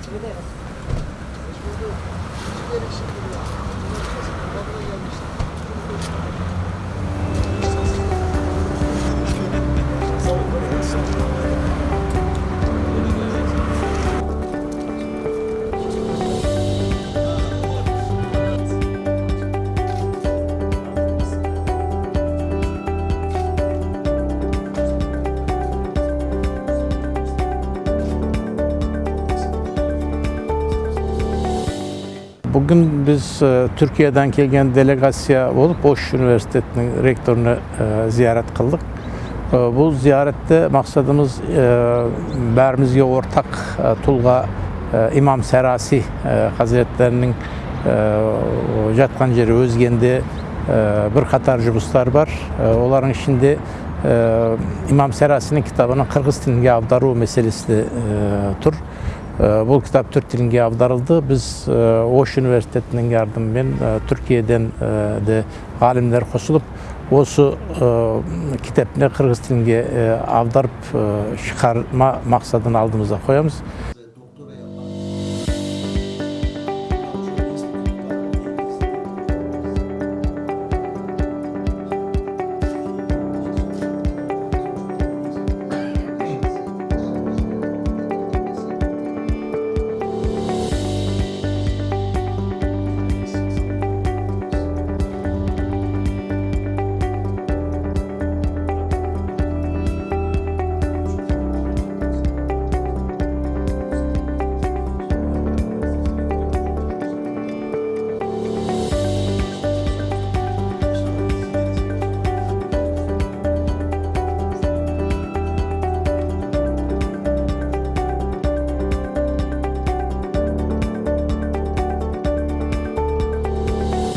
그대로. Бүгін біз түркиядан келген делегация болып, ош университетінің rektörünü ziyaret қылдық. Бұл зияретті мақсадымыз бәрімізге ортақ тұлға имам сәраси қазіреттерінің жатқан жері өзгенде бір қатар жұмыстар бар олардың ішінде имам сәрасінің кітабының қырғыз тіліне аудару мәселесі тұр бұл кітап түрік тілінге аударылды біз ош университетінің жардымымен түркияден де ғалымдар қосылып осы кітепіне қырғыз тілінге аударып шығарма мақсадын алдымызға қоямыз